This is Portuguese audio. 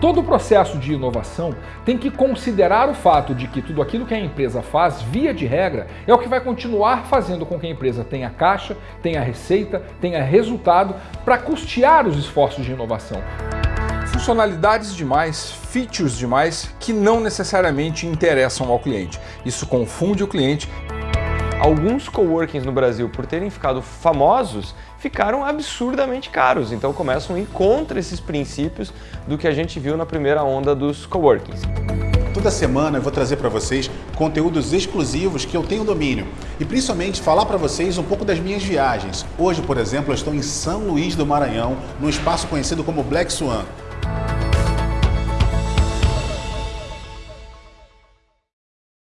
Todo o processo de inovação tem que considerar o fato de que tudo aquilo que a empresa faz, via de regra, é o que vai continuar fazendo com que a empresa tenha caixa, tenha receita, tenha resultado para custear os esforços de inovação funcionalidades demais, features demais que não necessariamente interessam ao cliente. Isso confunde o cliente. Alguns coworkings no Brasil, por terem ficado famosos, ficaram absurdamente caros. Então começam a ir contra esses princípios do que a gente viu na primeira onda dos coworkings. Toda semana eu vou trazer para vocês conteúdos exclusivos que eu tenho domínio e principalmente falar para vocês um pouco das minhas viagens. Hoje, por exemplo, eu estou em São Luís do Maranhão, num espaço conhecido como Black Swan.